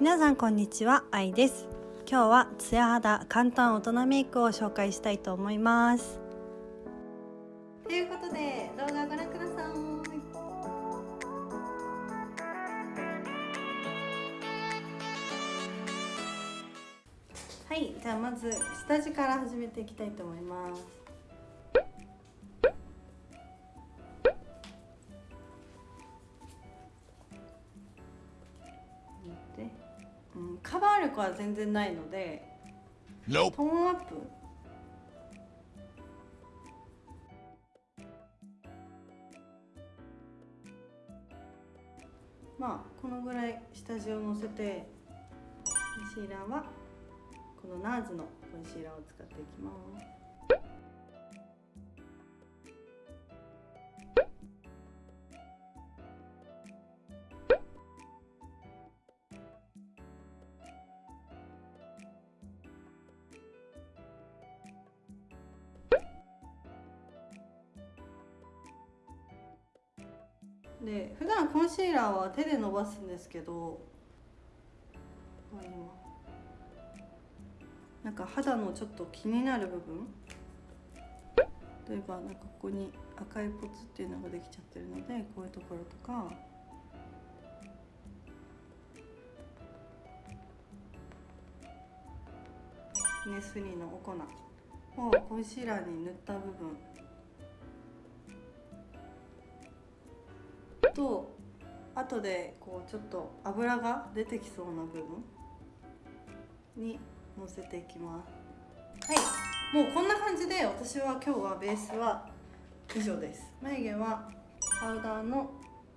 皆さんこんにちは、愛です。今日はツヤ肌簡単大人メイクを紹介したいと思います。ということで動画ご覧ください。はい、じゃあまず下地から始めていきたいと思います。力は全然ないので。Nope. トーンアップ？まあこのぐらい下地をのせてコンシーラーはこのナーズのコンシーラーを使っていきますで普段コンシーラーは手で伸ばすんですけどなんか肌のちょっと気になる部分？例えばなんかここに赤いポツっていうのができちゃってるのでこういうところとか。ネスリーのお粉をコンシーラーに塗った部分。と後でこうちょっと油が出てきそうな部分にのせていきます。はい。もうこんな感じで私は今日はベースは以上です。眉毛はパウダーの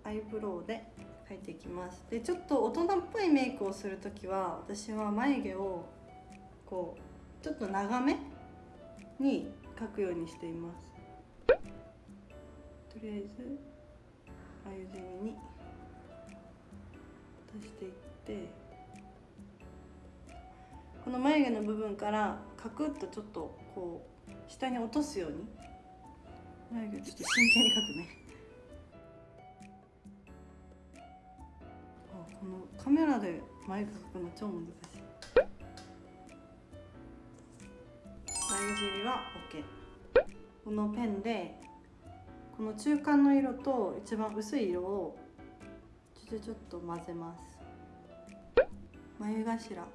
アイブロウで描いていきます。でちょっと大人っぽいメイクをする時は私は眉毛をこうちょっと長めに描くようにしています。とりあえずあゆじみに足していってこの眉毛の部分からカクッとちょっとこう下に落とすように眉毛ちょっと真剣に描くね。あこのカメラで眉毛描くの超難しい。眉尻は OK このペンでこの中間の色と一番薄い色をちょちょちょっと混ぜます。眉頭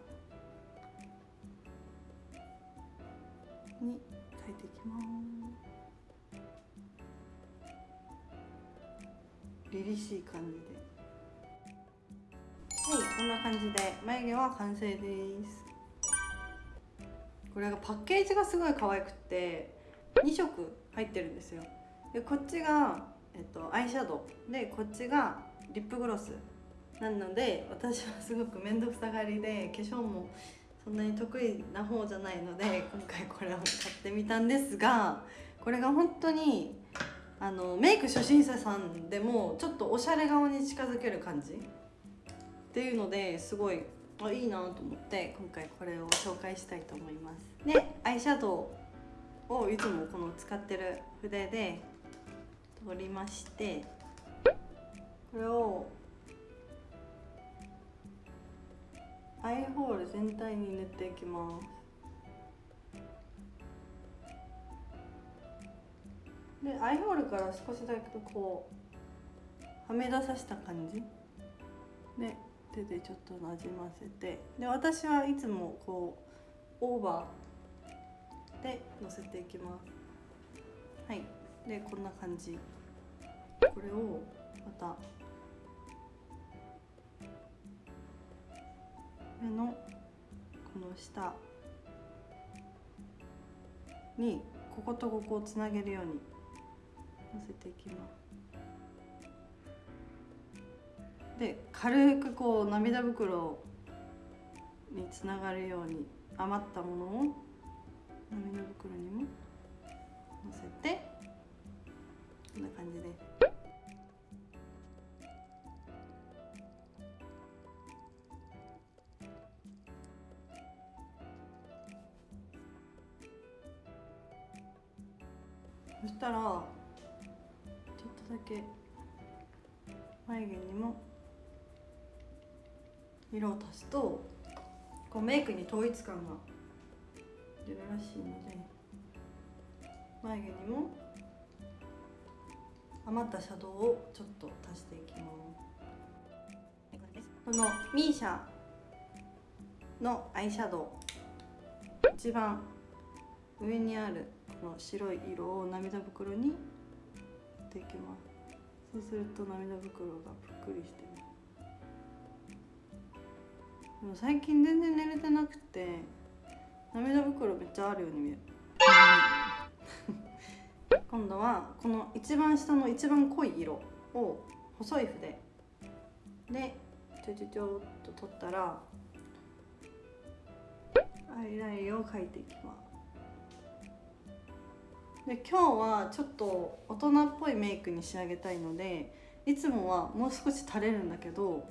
に描いていきます。凛々しい感じで。はいこんな感じで眉毛は完成です。これがパッケージがすごい可愛くて2色入ってるんですよ。でこっちが、えっと、アイシャドウ。でこっちがリップグロス。なので私はすごく面倒くさがりで化粧もそんなに得意な方じゃないので今回これを買ってみたんですがこれが本当にあのメイク初心者さんでもちょっとおしゃれ顔に近づける感じっていうのですごいあいいなと思って今回これを紹介したいと思います。でアイシャドウをいつもこの使ってる筆で取りましてこれをアイホール全体に塗っていきます。でアイホールから少しだけこうはめ出させた感じで手でちょっとなじませてで私はいつもこうオーバーでのせていきます。はい。でこんな感じ。これをまた目のこの下にこことここをつなげるようにのせていきます。で軽くこう涙袋につながるように余ったものを涙袋にものせてんな感じで。そしたらちょっとだけ眉毛にも色を足すとこうメイクに統一感が出るらしいので眉毛にも余ったシャドウをちょっと足していきますこのミーシャのアイシャドウ。一番上にあるこの白い色を涙袋にやっていきます。そうすると涙袋がぷっくりして。るでも最近全然寝れてなくて。涙袋めっちゃあるように見える。今度はこの一番下の一番濃い色を細い筆でちょちょちょっと取ったらアイラインを描いていきます。で今日はちょっと大人っぽいメイクに仕上げたいのでいつもはもう少し垂れるんだけど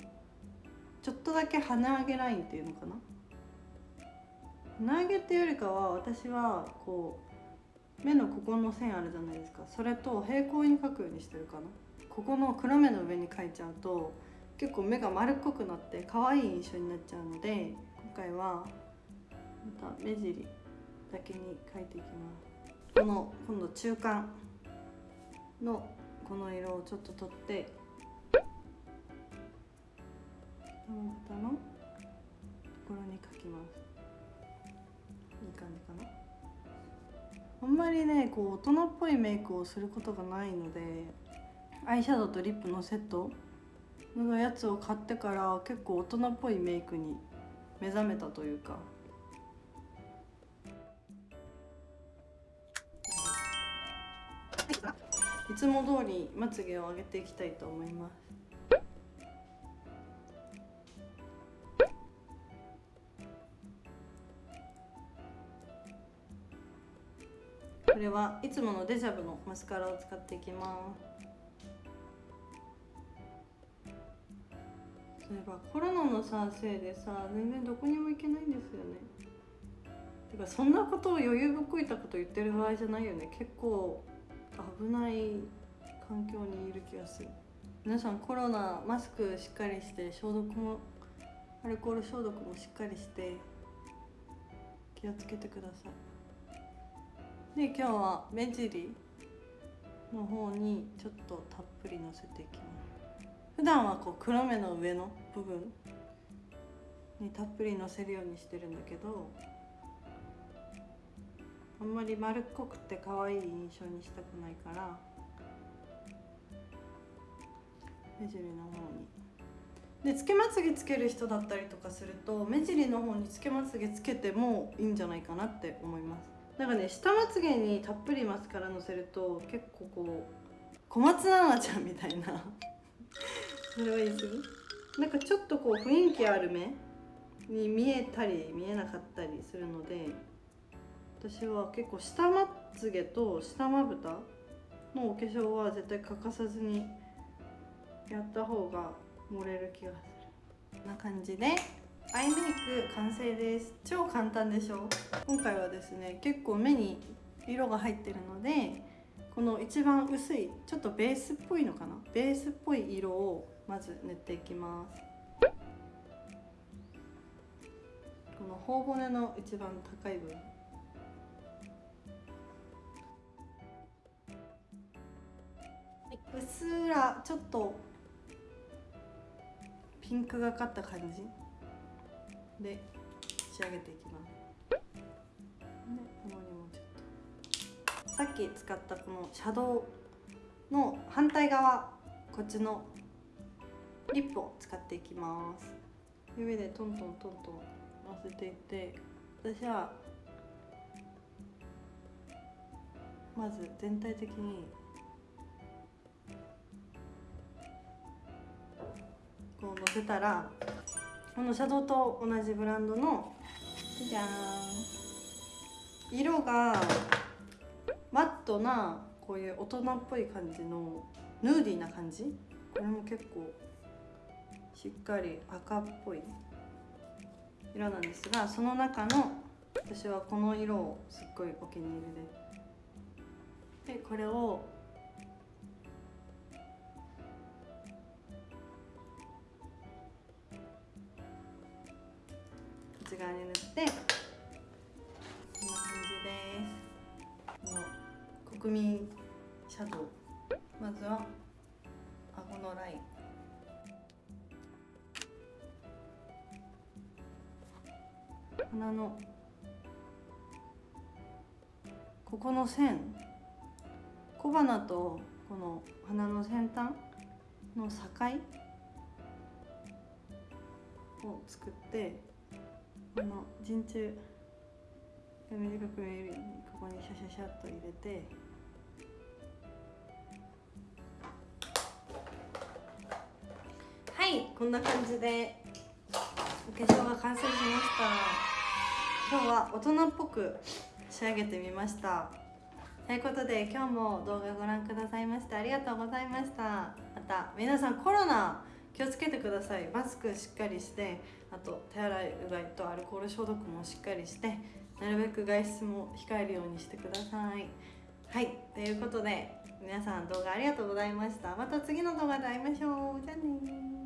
ちょっとだけ鼻上げラインっていうのかな？鼻上げっていうよりかは私はこう目のここの線あるじゃないですか。それと平行に描くようにしてるかな。ここの黒目の上に描いちゃうと結構目が丸っこくなって可愛い印象になっちゃうので今回はまた目尻だけに描いていきます。この今度中間のこの色をちょっと取って下の？ところに描きます。いい感じかな？あんまりねこう大人っぽいメイクをすることがないのでアイシャドウとリップのセットのやつを買ってから結構大人っぽいメイクに目覚めたというか。いつも通りまつげを上げていきたいと思います。いつものデジャブのマスカラを使っていきます。そういえばコロナのさせいでさ全然どこにも行けないんですよね。てかそんなことを余裕ぶっこいたこと言ってる場合じゃないよね。結構危ない環境にいる気がする。皆さんコロナマスクしっかりして消毒もアルコール消毒もしっかりして気をつけてください。で今日は目尻の方にちょっとたっぷりのせていきます。普段はこう黒目の上の部分にたっぷりのせるようにしてるんだけどあんまり丸っこくて可愛い印象にしたくないから目尻の方に。でつけまつげつける人だったりとかすると目尻の方につけまつげつけてもいいんじゃないかなって思います。なんかね下まつげにたっぷりマスカラのせると結構こう小松菜奈ちゃんみたいな。それはいいですなんかちょっとこう雰囲気ある目に見えたり見えなかったりするので私は結構下まつげと下まぶたのお化粧は絶対欠かさずにやった方が盛れる気がする。こんな感じでアイメイク完成です。超簡単でしょ？今回はですね結構目に色が入ってるのでこの一番薄いちょっとベースっぽいのかな？ベースっぽい色をまず塗っていきます。この頬骨の一番高い部分。うっすらちょっとピンクがかった感じ？で仕上げていきます。でこのにもちょっと。さっき使ったこのシャドウの反対側こっちのリップを使っていきます。指でトントントントンのせていって私はまず全体的にこうのせたらこのシャドウと同じブランドのじゃーん。色がマットなこういう大人っぽい感じのヌーディーな感じ？これも結構しっかり赤っぽい色なんですがその中の私はこの色をすっごいお気に入りで。でこれを側に塗ってこんな感じです。この国民シャドウまずは顎のライン。鼻のここの線。小鼻とこの鼻の先端の境を作ってこの陣中が短く見えるようにここにシャシャシャっと入れてはいこんな感じでお化粧が完成しました。今日は大人っぽく仕上げてみました。ということで今日も動画ご覧くださいましてありがとうございました。また皆さんコロナ気をつけてください。マスクしっかりしてあと手洗いうがいとアルコール消毒もしっかりしてなるべく外出も控えるようにしてください。はいということで皆さん動画ありがとうございました。また次の動画で会いましょう。じゃあね